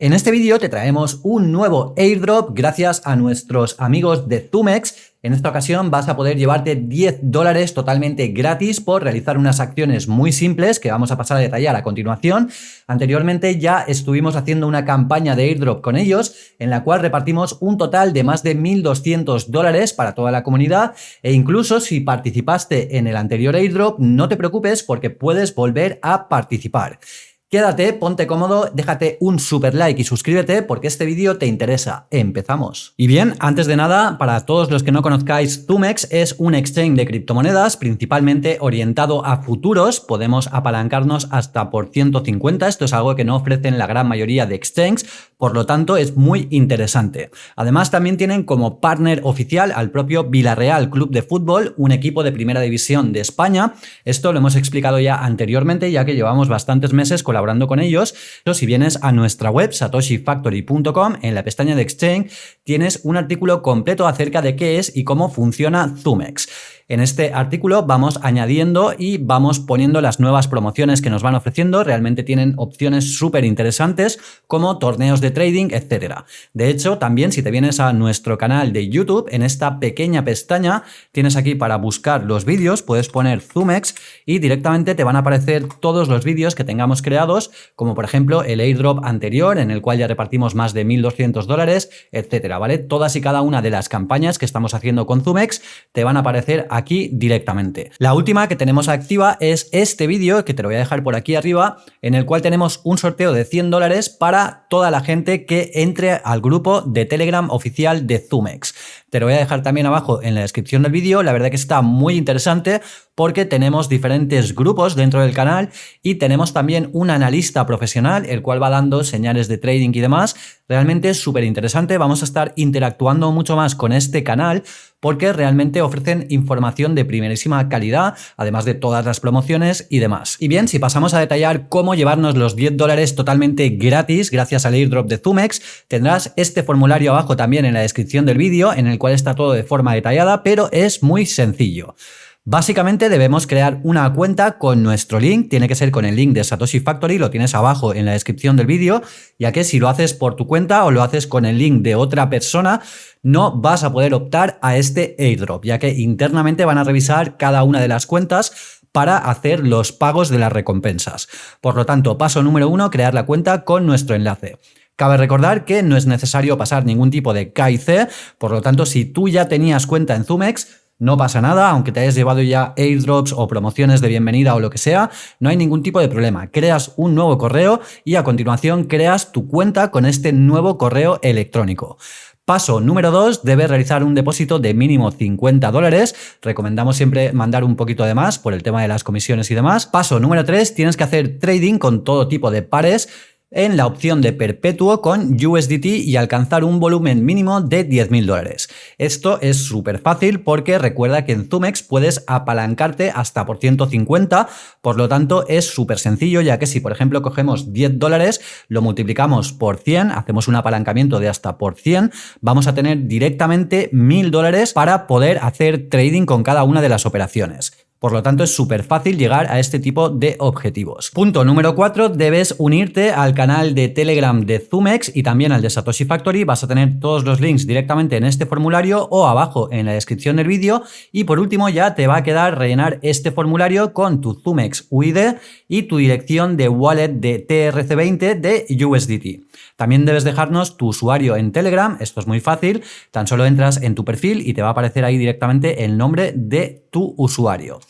En este vídeo te traemos un nuevo airdrop gracias a nuestros amigos de Zumex. En esta ocasión vas a poder llevarte 10 dólares totalmente gratis por realizar unas acciones muy simples que vamos a pasar a detallar a continuación. Anteriormente ya estuvimos haciendo una campaña de airdrop con ellos en la cual repartimos un total de más de 1.200 dólares para toda la comunidad e incluso si participaste en el anterior airdrop no te preocupes porque puedes volver a participar. Quédate, ponte cómodo, déjate un super like y suscríbete porque este vídeo te interesa. Empezamos. Y bien, antes de nada, para todos los que no conozcáis, Zumex es un exchange de criptomonedas principalmente orientado a futuros. Podemos apalancarnos hasta por 150. Esto es algo que no ofrecen la gran mayoría de exchanges, por lo tanto es muy interesante. Además también tienen como partner oficial al propio Villarreal Club de Fútbol, un equipo de primera división de España. Esto lo hemos explicado ya anteriormente, ya que llevamos bastantes meses colaborando colaborando con ellos. Pero si vienes a nuestra web satoshifactory.com, en la pestaña de Exchange tienes un artículo completo acerca de qué es y cómo funciona Zumex. En este artículo vamos añadiendo y vamos poniendo las nuevas promociones que nos van ofreciendo. Realmente tienen opciones súper interesantes como torneos de trading, etc. De hecho, también si te vienes a nuestro canal de YouTube, en esta pequeña pestaña tienes aquí para buscar los vídeos, puedes poner Zumex y directamente te van a aparecer todos los vídeos que tengamos creados, como por ejemplo el airdrop anterior en el cual ya repartimos más de 1.200 dólares, etcétera, ¿vale? Todas y cada una de las campañas que estamos haciendo con Zumex te van a aparecer aquí directamente. La última que tenemos activa es este vídeo, que te lo voy a dejar por aquí arriba, en el cual tenemos un sorteo de 100 dólares para toda la gente que entre al grupo de Telegram oficial de Zumex. Te lo voy a dejar también abajo en la descripción del vídeo, la verdad que está muy interesante porque tenemos diferentes grupos dentro del canal y tenemos también un analista profesional, el cual va dando señales de trading y demás. Realmente es súper interesante, vamos a estar interactuando mucho más con este canal porque realmente ofrecen información de primerísima calidad, además de todas las promociones y demás. Y bien, si pasamos a detallar cómo llevarnos los 10 dólares totalmente gratis gracias al airdrop de Zumex, tendrás este formulario abajo también en la descripción del vídeo en el cual está todo de forma detallada, pero es muy sencillo. Básicamente debemos crear una cuenta con nuestro link, tiene que ser con el link de Satoshi Factory, lo tienes abajo en la descripción del vídeo, ya que si lo haces por tu cuenta o lo haces con el link de otra persona, no vas a poder optar a este airdrop, ya que internamente van a revisar cada una de las cuentas para hacer los pagos de las recompensas. Por lo tanto, paso número uno, crear la cuenta con nuestro enlace. Cabe recordar que no es necesario pasar ningún tipo de KIC, por lo tanto, si tú ya tenías cuenta en Zumex, no pasa nada, aunque te hayas llevado ya airdrops o promociones de bienvenida o lo que sea, no hay ningún tipo de problema. Creas un nuevo correo y a continuación creas tu cuenta con este nuevo correo electrónico. Paso número 2, debes realizar un depósito de mínimo 50 dólares. Recomendamos siempre mandar un poquito de más por el tema de las comisiones y demás. Paso número 3, tienes que hacer trading con todo tipo de pares en la opción de perpetuo con USDT y alcanzar un volumen mínimo de 10.000 dólares. Esto es súper fácil porque recuerda que en Zumex puedes apalancarte hasta por 150, por lo tanto es súper sencillo ya que si por ejemplo cogemos 10 dólares, lo multiplicamos por 100, hacemos un apalancamiento de hasta por 100, vamos a tener directamente 1.000 dólares para poder hacer trading con cada una de las operaciones. Por lo tanto, es súper fácil llegar a este tipo de objetivos. Punto número 4, debes unirte al canal de Telegram de Zumex y también al de Satoshi Factory. Vas a tener todos los links directamente en este formulario o abajo en la descripción del vídeo. Y por último ya te va a quedar rellenar este formulario con tu Zumex UID y tu dirección de wallet de TRC20 de USDT. También debes dejarnos tu usuario en Telegram, esto es muy fácil, tan solo entras en tu perfil y te va a aparecer ahí directamente el nombre de tu usuario.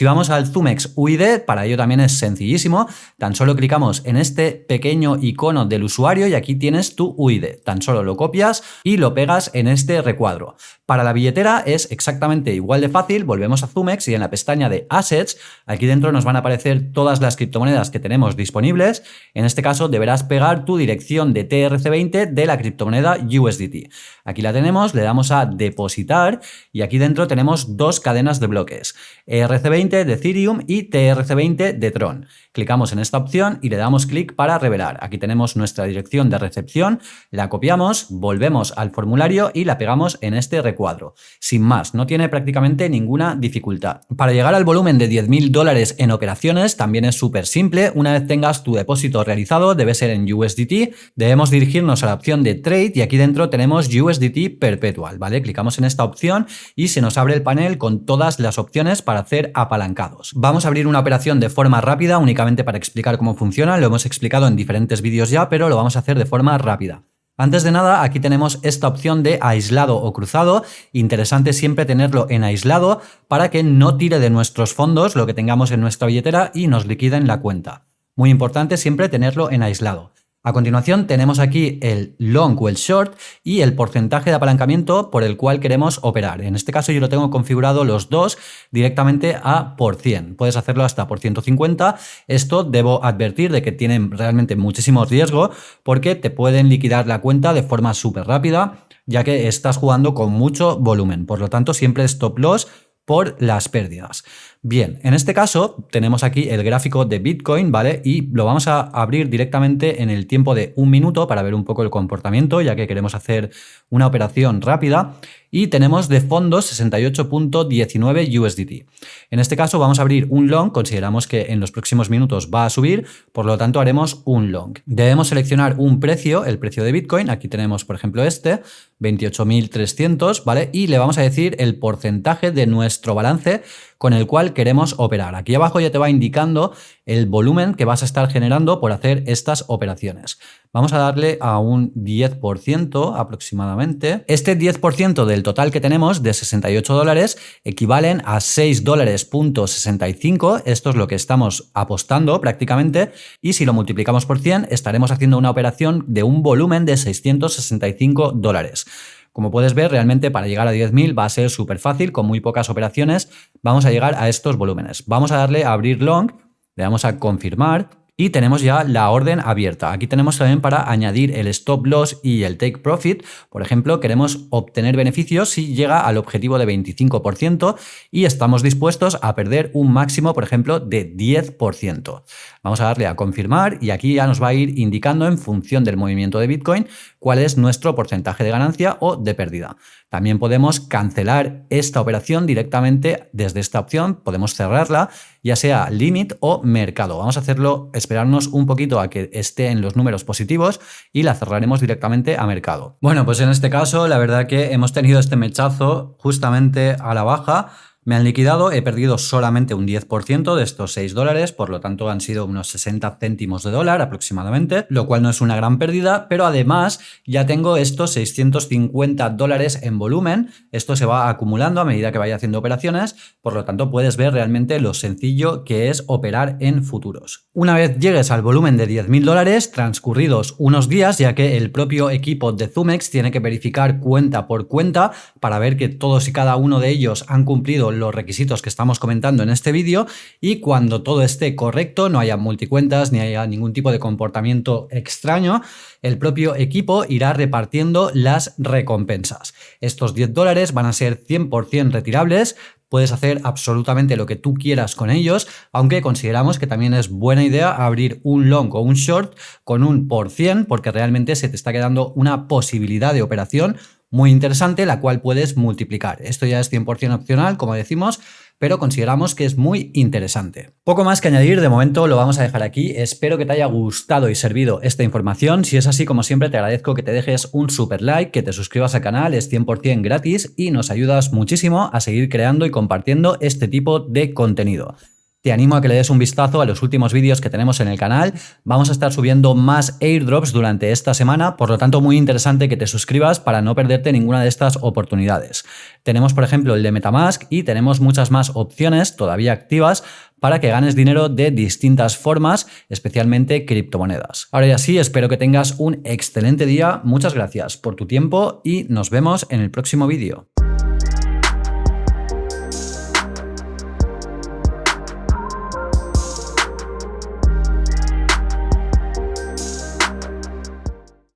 Si vamos al Zumex UID, para ello también es sencillísimo, tan solo clicamos en este pequeño icono del usuario y aquí tienes tu UID. Tan solo lo copias y lo pegas en este recuadro. Para la billetera es exactamente igual de fácil, volvemos a Zumex y en la pestaña de Assets, aquí dentro nos van a aparecer todas las criptomonedas que tenemos disponibles. En este caso deberás pegar tu dirección de TRC20 de la criptomoneda USDT. Aquí la tenemos, le damos a depositar y aquí dentro tenemos dos cadenas de bloques, ERC20 ERC20 de Ethereum y TRC20 de Tron. Clicamos en esta opción y le damos clic para revelar. Aquí tenemos nuestra dirección de recepción, la copiamos, volvemos al formulario y la pegamos en este recuadro. Sin más, no tiene prácticamente ninguna dificultad. Para llegar al volumen de 10.000 dólares en operaciones también es súper simple. Una vez tengas tu depósito realizado, debe ser en USDT, debemos dirigirnos a la opción de Trade y aquí dentro tenemos USDT Perpetual, ¿vale? Clicamos en esta opción y se nos abre el panel con todas las opciones para hacer apalancados. Vamos a abrir una operación de forma rápida, únicamente para explicar cómo funciona, lo hemos explicado en diferentes vídeos ya, pero lo vamos a hacer de forma rápida. Antes de nada, aquí tenemos esta opción de aislado o cruzado. Interesante siempre tenerlo en aislado para que no tire de nuestros fondos lo que tengamos en nuestra billetera y nos liquiden la cuenta. Muy importante siempre tenerlo en aislado. A continuación tenemos aquí el long o el short y el porcentaje de apalancamiento por el cual queremos operar. En este caso yo lo tengo configurado los dos directamente a por 100. Puedes hacerlo hasta por 150. Esto debo advertir de que tienen realmente muchísimo riesgo porque te pueden liquidar la cuenta de forma súper rápida ya que estás jugando con mucho volumen. Por lo tanto siempre stop loss por las pérdidas. Bien, en este caso tenemos aquí el gráfico de Bitcoin, ¿vale? Y lo vamos a abrir directamente en el tiempo de un minuto para ver un poco el comportamiento, ya que queremos hacer una operación rápida y tenemos de fondo 68.19 USDT. En este caso vamos a abrir un long, consideramos que en los próximos minutos va a subir, por lo tanto haremos un long. Debemos seleccionar un precio, el precio de Bitcoin, aquí tenemos por ejemplo este, 28.300, ¿vale? Y le vamos a decir el porcentaje de nuestro balance con el cual queremos operar. Aquí abajo ya te va indicando el volumen que vas a estar generando por hacer estas operaciones. Vamos a darle a un 10% aproximadamente. Este 10% del total que tenemos de 68 dólares equivalen a 6 dólares punto 65. Esto es lo que estamos apostando prácticamente. Y si lo multiplicamos por 100 estaremos haciendo una operación de un volumen de 665 dólares. Como puedes ver, realmente para llegar a 10.000 va a ser súper fácil, con muy pocas operaciones vamos a llegar a estos volúmenes. Vamos a darle a abrir long, le damos a confirmar y tenemos ya la orden abierta. Aquí tenemos también para añadir el stop loss y el take profit. Por ejemplo, queremos obtener beneficios si llega al objetivo de 25% y estamos dispuestos a perder un máximo, por ejemplo, de 10%. Vamos a darle a confirmar y aquí ya nos va a ir indicando en función del movimiento de Bitcoin cuál es nuestro porcentaje de ganancia o de pérdida. También podemos cancelar esta operación directamente desde esta opción, podemos cerrarla, ya sea limit o mercado. Vamos a hacerlo, esperarnos un poquito a que esté en los números positivos y la cerraremos directamente a mercado. Bueno, pues en este caso la verdad que hemos tenido este mechazo justamente a la baja, me han liquidado, he perdido solamente un 10% de estos 6 dólares, por lo tanto han sido unos 60 céntimos de dólar aproximadamente, lo cual no es una gran pérdida, pero además ya tengo estos 650 dólares en volumen, esto se va acumulando a medida que vaya haciendo operaciones, por lo tanto puedes ver realmente lo sencillo que es operar en futuros. Una vez llegues al volumen de 10.000 dólares, transcurridos unos días, ya que el propio equipo de Zumex tiene que verificar cuenta por cuenta para ver que todos y cada uno de ellos han cumplido los requisitos que estamos comentando en este vídeo y cuando todo esté correcto, no haya multicuentas ni haya ningún tipo de comportamiento extraño, el propio equipo irá repartiendo las recompensas. Estos 10 dólares van a ser 100% retirables, puedes hacer absolutamente lo que tú quieras con ellos, aunque consideramos que también es buena idea abrir un long o un short con un por cien, porque realmente se te está quedando una posibilidad de operación muy interesante, la cual puedes multiplicar. Esto ya es 100% opcional, como decimos, pero consideramos que es muy interesante. Poco más que añadir, de momento lo vamos a dejar aquí. Espero que te haya gustado y servido esta información. Si es así, como siempre, te agradezco que te dejes un super like, que te suscribas al canal, es 100% gratis y nos ayudas muchísimo a seguir creando y compartiendo este tipo de contenido. Te animo a que le des un vistazo a los últimos vídeos que tenemos en el canal. Vamos a estar subiendo más airdrops durante esta semana, por lo tanto muy interesante que te suscribas para no perderte ninguna de estas oportunidades. Tenemos por ejemplo el de Metamask y tenemos muchas más opciones todavía activas para que ganes dinero de distintas formas, especialmente criptomonedas. Ahora ya sí, espero que tengas un excelente día, muchas gracias por tu tiempo y nos vemos en el próximo vídeo.